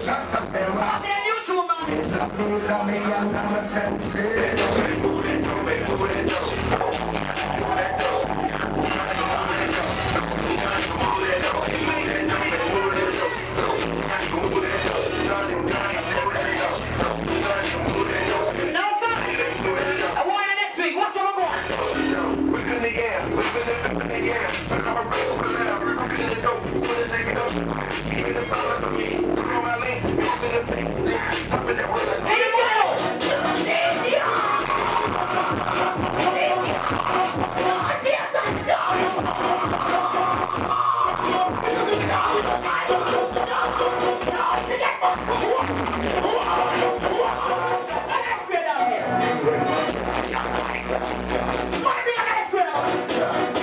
Shut up, man. Fucking a new man. It's a me, it's a me, and I'm a sensei. Wanna be an extra?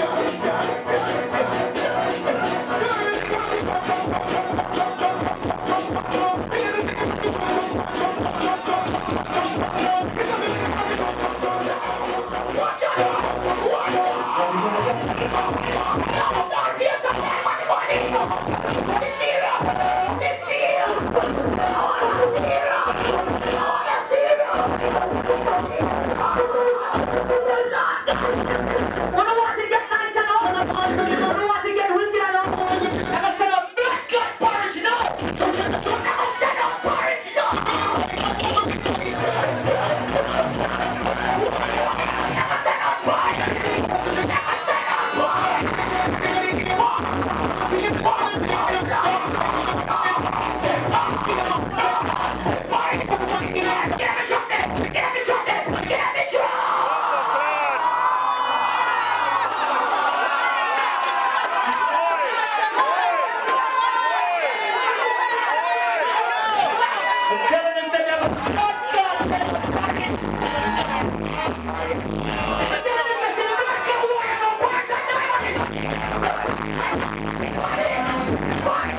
What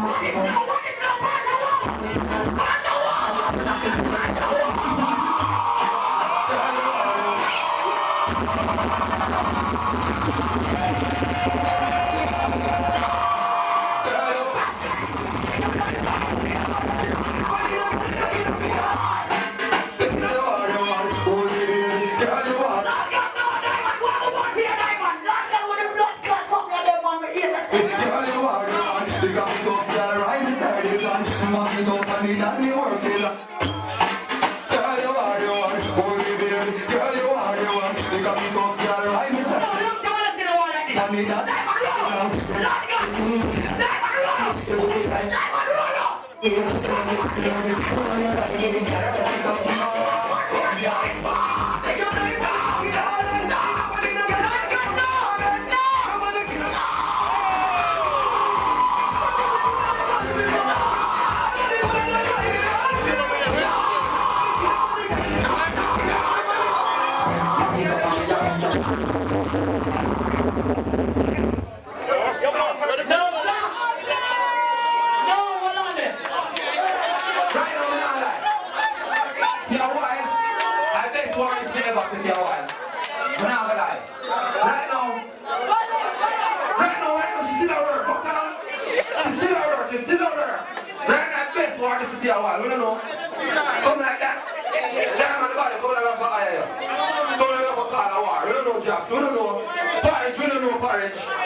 Vamos. No, look, they wanna see the wall like this. Diamond roll! Not got diamond roll! Diamond roll! No, sisi la wura sisi la wura na na bɛs wa ke sisi awa We don't know. Come like that. ma ba ko na ba ayo ko na ko ka la wa no We don't know. no we don't know. ju We don't know. e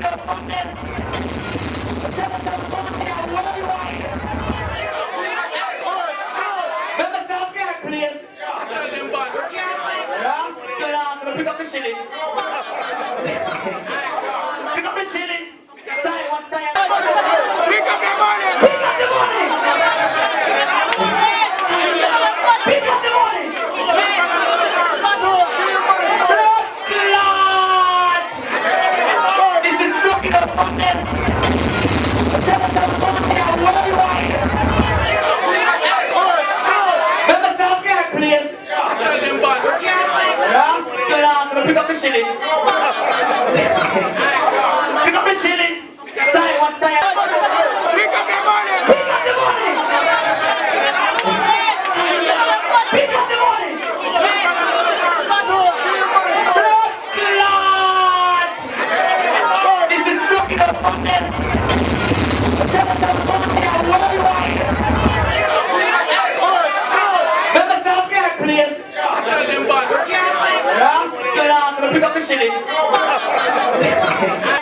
Gracias. deles.